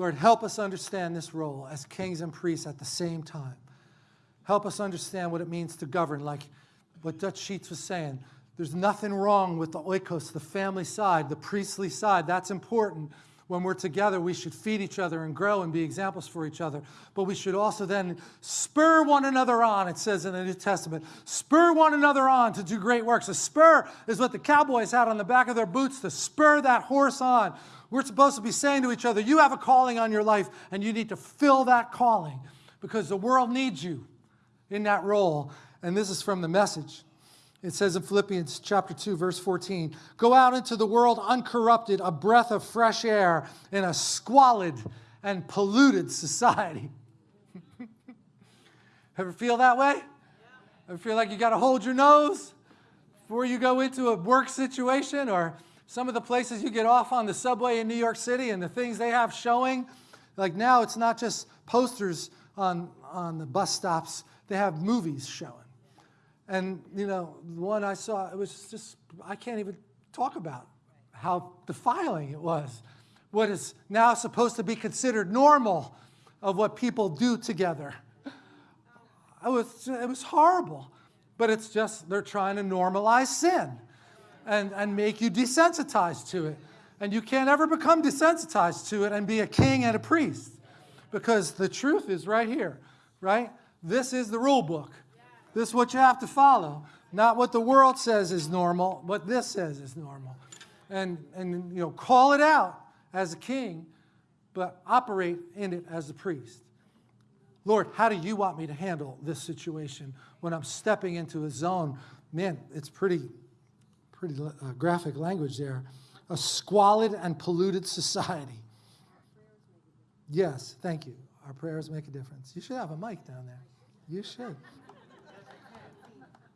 Lord, help us understand this role as kings and priests at the same time. Help us understand what it means to govern, like what Dutch Sheets was saying. There's nothing wrong with the oikos, the family side, the priestly side. That's important. When we're together, we should feed each other and grow and be examples for each other. But we should also then spur one another on, it says in the New Testament. Spur one another on to do great works. A spur is what the cowboys had on the back of their boots to spur that horse on. We're supposed to be saying to each other, You have a calling on your life, and you need to fill that calling because the world needs you in that role. And this is from the message. It says in Philippians chapter 2, verse 14, go out into the world uncorrupted, a breath of fresh air in a squalid and polluted society. Ever feel that way? Ever feel like you got to hold your nose before you go into a work situation or some of the places you get off on the subway in New York City and the things they have showing? Like now, it's not just posters on, on the bus stops, they have movies showing. And, you know, the one I saw, it was just, I can't even talk about how defiling it was. What is now supposed to be considered normal of what people do together. It was, it was horrible. But it's just, they're trying to normalize sin and, and make you desensitized to it. And you can't ever become desensitized to it and be a king and a priest because the truth is right here, right? This is the rule book. This is what you have to follow. Not what the world says is normal, what this says is normal. And, and you know, call it out as a king, but operate in it as a priest. Lord, how do you want me to handle this situation when I'm stepping into a zone? Man, it's pretty, pretty uh, graphic language there. A squalid and polluted society. Yes, thank you. Our prayers make a difference. You should have a mic down there. You should.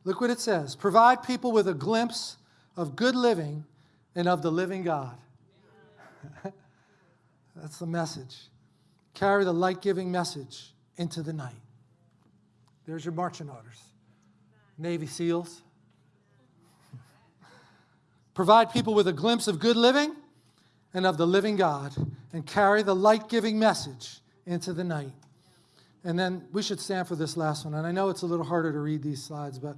Look what it says provide people with a glimpse of good living and of the living God. That's the message. Carry the light giving message into the night. There's your marching orders. Navy SEALs. Provide people with a glimpse of good living and of the living God, and carry the light giving message into the night. And then we should stand for this last one. And I know it's a little harder to read these slides, but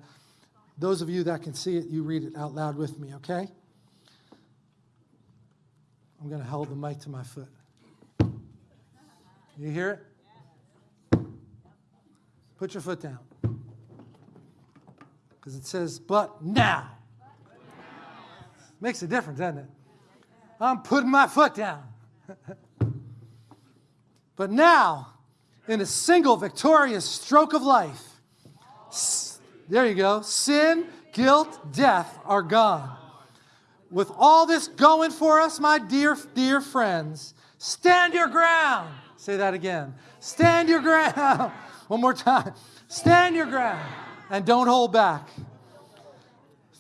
those of you that can see it, you read it out loud with me, okay? I'm going to hold the mic to my foot. You hear it? Put your foot down. Because it says, but now. Makes a difference, doesn't it? I'm putting my foot down. but now, in a single victorious stroke of life, there you go, sin, guilt, death are gone. With all this going for us, my dear, dear friends, stand your ground. Say that again. Stand your ground. One more time. Stand your ground and don't hold back.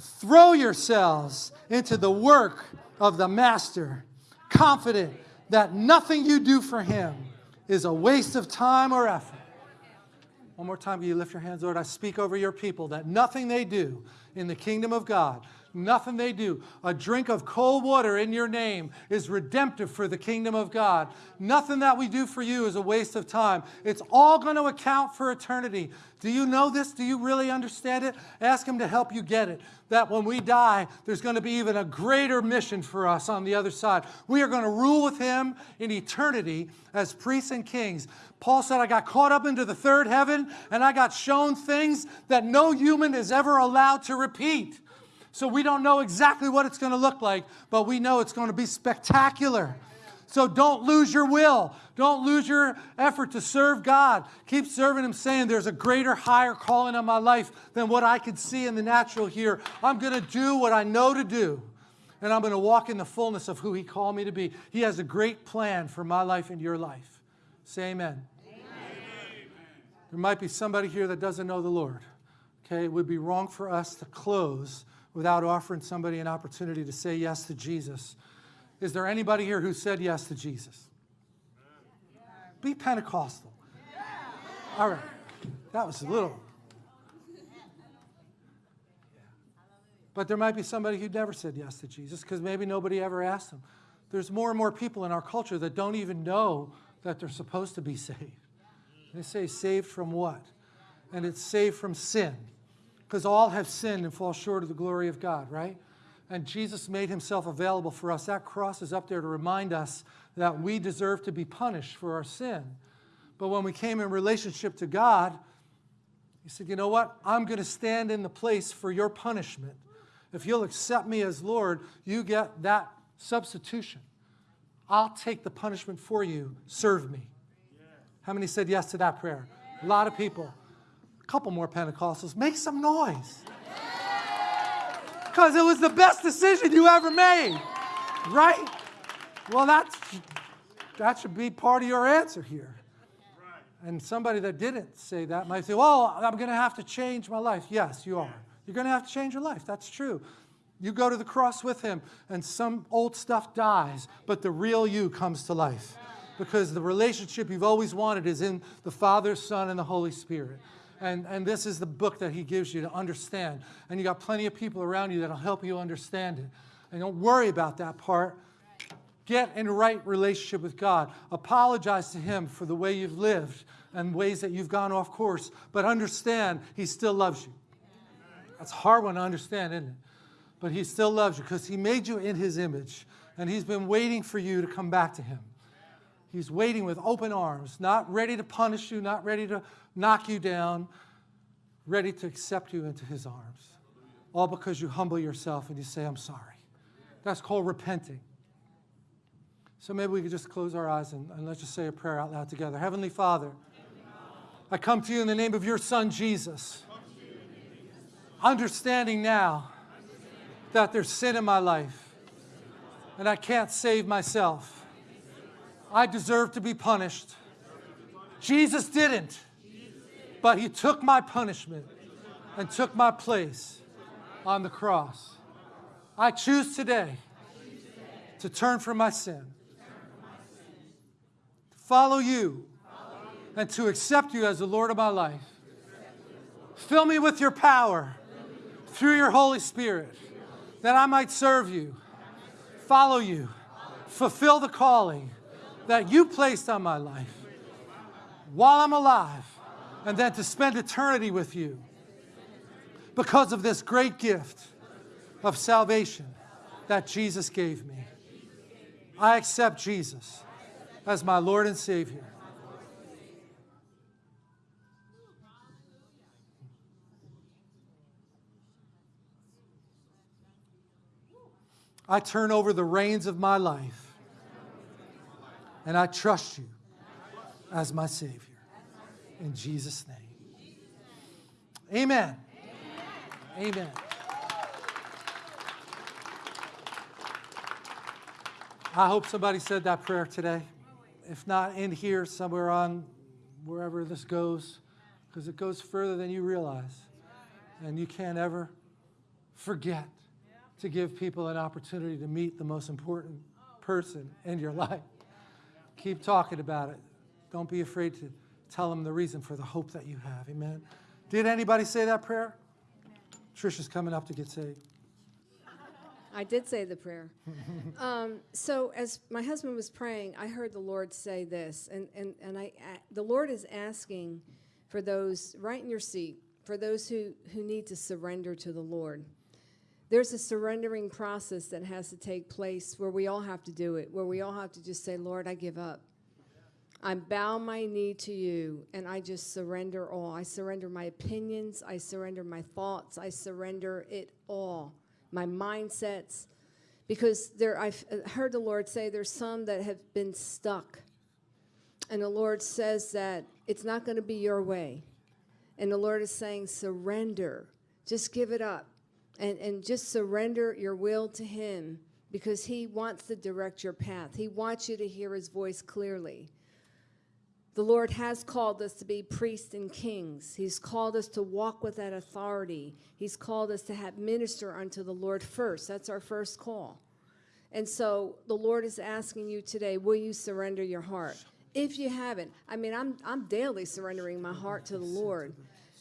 Throw yourselves into the work of the Master, confident that nothing you do for him is a waste of time or effort. One more time, will you lift your hands, Lord? I speak over your people that nothing they do in the kingdom of God Nothing they do. A drink of cold water in your name is redemptive for the kingdom of God. Nothing that we do for you is a waste of time. It's all going to account for eternity. Do you know this? Do you really understand it? Ask Him to help you get it. That when we die, there's going to be even a greater mission for us on the other side. We are going to rule with Him in eternity as priests and kings. Paul said, I got caught up into the third heaven and I got shown things that no human is ever allowed to repeat. So we don't know exactly what it's going to look like, but we know it's going to be spectacular. So don't lose your will. Don't lose your effort to serve God. Keep serving Him, saying, There's a greater, higher calling on my life than what I could see in the natural here. I'm going to do what I know to do, and I'm going to walk in the fullness of who He called me to be. He has a great plan for my life and your life. Say amen. amen. There might be somebody here that doesn't know the Lord. Okay, it would be wrong for us to close without offering somebody an opportunity to say yes to Jesus. Is there anybody here who said yes to Jesus? Be Pentecostal. All right. That was a little. But there might be somebody who never said yes to Jesus because maybe nobody ever asked them. there's more and more people in our culture that don't even know that they're supposed to be saved. They say, saved from what? And it's saved from sin. Because all have sinned and fall short of the glory of God, right? And Jesus made himself available for us. That cross is up there to remind us that we deserve to be punished for our sin. But when we came in relationship to God, he said, you know what? I'm going to stand in the place for your punishment. If you'll accept me as Lord, you get that substitution. I'll take the punishment for you. Serve me. How many said yes to that prayer? A lot of people. Couple more Pentecostals. Make some noise. Because it was the best decision you ever made. Right? Well, that's, that should be part of your answer here. And somebody that didn't say that might say, well, I'm going to have to change my life. Yes, you are. You're going to have to change your life. That's true. You go to the cross with him, and some old stuff dies, but the real you comes to life. Because the relationship you've always wanted is in the Father, Son, and the Holy Spirit. And, and this is the book that he gives you to understand. And you got plenty of people around you that'll help you understand it. And don't worry about that part. Get in right relationship with God. Apologize to him for the way you've lived and ways that you've gone off course. But understand he still loves you. That's a hard one to understand, isn't it? But he still loves you because he made you in his image. And he's been waiting for you to come back to him. He's waiting with open arms, not ready to punish you, not ready to knock you down, ready to accept you into his arms. All because you humble yourself and you say, I'm sorry. That's called repenting. So maybe we could just close our eyes and, and let's just say a prayer out loud together. Heavenly Father, I come to you in the name of your Son, Jesus. Understanding now that there's sin in my life and I can't save myself. I deserve to be punished. Jesus didn't, but he took my punishment and took my place on the cross. I choose today to turn from my sin, to follow you, and to accept you as the Lord of my life. Fill me with your power through your Holy Spirit that I might serve you, follow you, fulfill the calling that you placed on my life while I'm alive, and then to spend eternity with you because of this great gift of salvation that Jesus gave me. I accept Jesus as my Lord and Savior. I turn over the reins of my life and I trust you as my Savior. In Jesus' name. Amen. Amen. I hope somebody said that prayer today. If not in here, somewhere on wherever this goes, because it goes further than you realize. And you can't ever forget to give people an opportunity to meet the most important person in your life. Keep talking about it. Don't be afraid to tell them the reason for the hope that you have. Amen. Did anybody say that prayer? Trisha's coming up to get saved. I did say the prayer. um, so as my husband was praying, I heard the Lord say this, and and and I the Lord is asking for those right in your seat, for those who who need to surrender to the Lord. There's a surrendering process that has to take place where we all have to do it, where we all have to just say, Lord, I give up. I bow my knee to you and I just surrender all. I surrender my opinions. I surrender my thoughts. I surrender it all, my mindsets. Because there, I've uh, heard the Lord say there's some that have been stuck. And the Lord says that it's not going to be your way. And the Lord is saying, surrender. Just give it up and, and just surrender your will to Him because He wants to direct your path. He wants you to hear His voice clearly. The Lord has called us to be priests and kings. He's called us to walk with that authority. He's called us to have minister unto the Lord first. That's our first call. And so the Lord is asking you today, will you surrender your heart? If you haven't, I mean, I'm, I'm daily surrendering my heart to the Lord.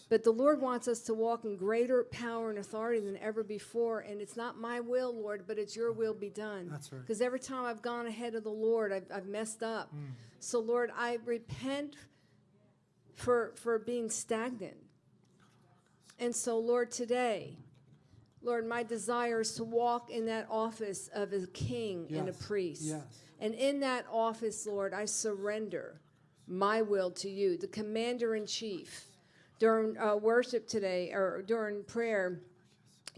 But the Lord wants us to walk in greater power and authority than ever before. And it's not my will, Lord, but it's your will be done. That's right. Because every time I've gone ahead of the Lord, I've, I've messed up. Mm. So, Lord, I repent for, for being stagnant. And so, Lord, today, Lord, my desire is to walk in that office of a king and a priest. yes. And in that office, Lord, I surrender my will to you, the commander in chief. During uh, worship today, or during prayer,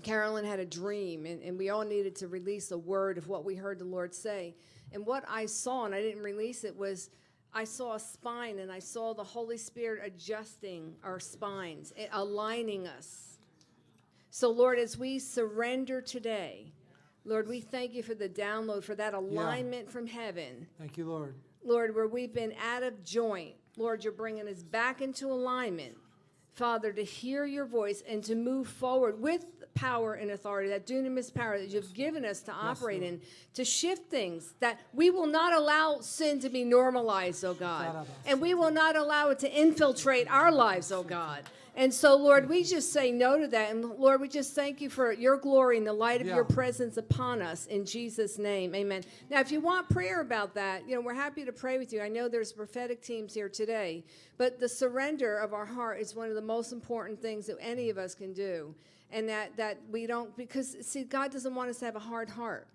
Carolyn had a dream, and, and we all needed to release a word of what we heard the Lord say. And what I saw, and I didn't release it, was I saw a spine, and I saw the Holy Spirit adjusting our spines, aligning us. So, Lord, as we surrender today, Lord, we thank you for the download, for that alignment from heaven. Thank you, Lord. Lord, where we've been out of joint, Lord, you're bringing us back into alignment, Father, to hear your voice and to move forward with power and authority, that dunamis power that you've given us to operate in, to shift things, that we will not allow sin to be normalized, oh God, and we will not allow it to infiltrate our lives, oh God. And so, Lord, we just say no to that. And Lord, we just thank you for your glory and the light of Yeah. your presence upon us in Jesus' name. Amen. Now, if you want prayer about that, you know, we're happy to pray with you. I know there's prophetic teams here today, but the surrender of our heart is one of the most important things that any of us can do. And that, that we don't, because see, God doesn't want us to have a hard heart.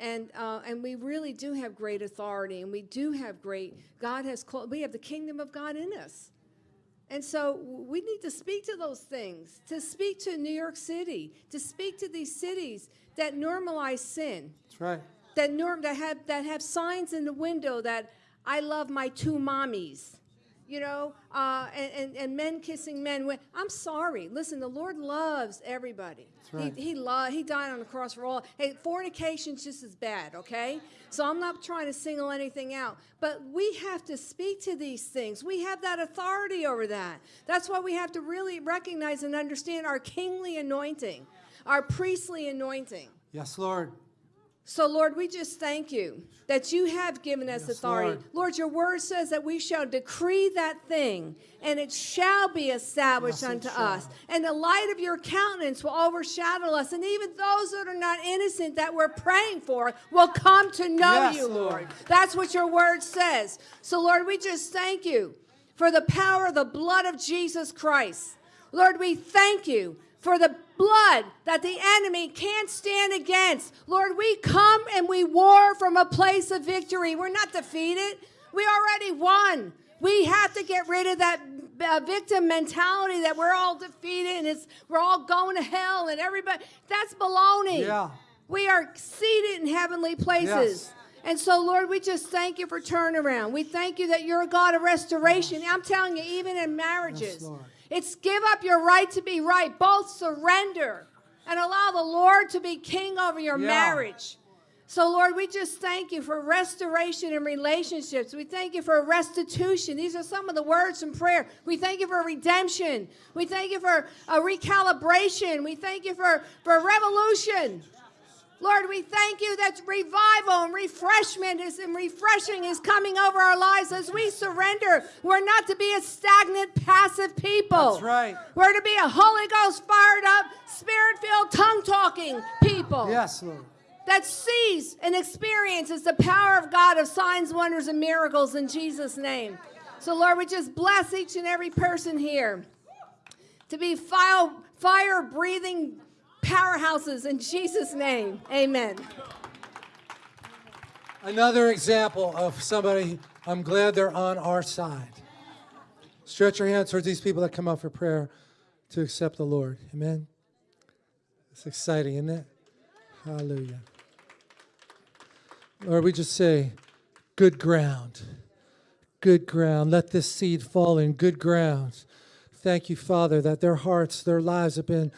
And, uh, and we really do have great authority, and we do have great, God has called, we have the kingdom of God in us. And so we need to speak to those things, to speak to New York City, to speak to these cities that normalize sin, That's right. that norm that have that have signs in the window that I love my two mommies, you know, uh, and, and and men kissing men. When- I'm sorry. Listen, the Lord loves everybody. right. He he lo- He died on the cross for all. Hey, fornication's just as bad. Okay, so I'm not trying to single anything out, but we have to speak to these things. We have that authority over that. That's why we have to really recognize and understand our kingly anointing, our priestly anointing. Yes, Lord. So, Lord, we just thank you that you have given us Yes, authority. Lord. Lord. your word says that we shall decree that thing, and it shall be established Yes, unto us. And the light of your countenance will overshadow us. And even those that are not innocent that we're praying for will come to know Yes, you, Lord. Lord. That's what your word says. So, Lord, we just thank you for the power of the blood of Jesus Christ. Lord, we thank you for the blood that the enemy can't stand against. Lord, we come and we war from a place of victory. We're not defeated, we already won. We have to get rid of that uh, victim mentality that we're all defeated and it's, we're all going to hell and everybody. That's baloney. Yeah. We are seated in heavenly places. Yes. And so, Lord, we just thank you for turnaround. We thank you that you're a God of restoration. I'm telling you, even in marriages, Lord. It's give up your right to be right. Both surrender and allow the Lord to be king over your Yeah. marriage. So, Lord, we just thank you for restoration in relationships. We thank you for restitution. These are some of the words from prayer. We thank you for redemption. We thank you for a recalibration. We thank you for, for revolution. Lord, we thank you that revival and refreshment is and refreshing is coming over our lives as we surrender. We're not to be a stagnant, passive people. That's right. We're to be a Holy Ghost fired up, spirit filled, tongue talking people Yes, Lord. that sees and experiences the power of God of signs, wonders, and miracles in Jesus' name. So, Lord, we just bless each and every person here to be fire, fire breathing powerhouses in Jesus' name. Amen. Another example of somebody, I'm glad they're on our side. Stretch your hands towards these people that come out for prayer to accept the Lord. Amen. It's exciting, isn't it? Hallelujah. Lord, we just say, good ground. Good ground. Let this seed fall in good ground. Thank you, Father, that their hearts, their lives have been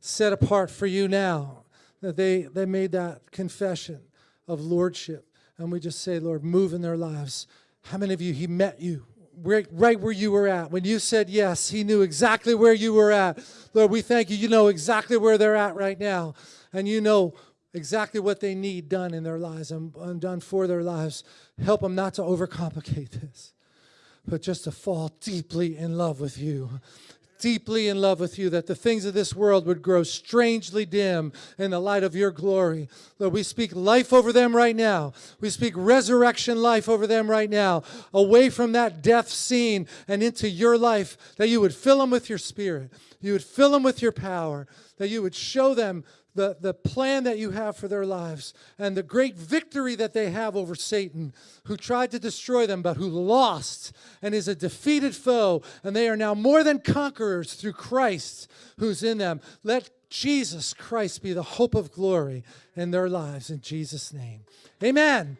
set apart for you now. That they, they made that confession of lordship. And we just say, Lord, move in their lives. How many of you, He met you right, right where you were at? When you said yes, He knew exactly where you were at. Lord, we thank you. You know exactly where they're at right now. And you know exactly what they need done in their lives and, and done for their lives. Help them not to overcomplicate this, but just to fall deeply in love with you deeply in love with you, that the things of this world would grow strangely dim in the light of your glory. Lord, we speak life over them right now. We speak resurrection life over them right now, away from that death scene and into your life, that you would fill them with your spirit, you would fill them with your power, that you would show them the, the plan that you have for their lives and the great victory that they have over Satan, who tried to destroy them, but who lost and is a defeated foe. And they are now more than conquerors through Christ who's in them. Let Jesus Christ be the hope of glory in their lives in Jesus' name. Amen.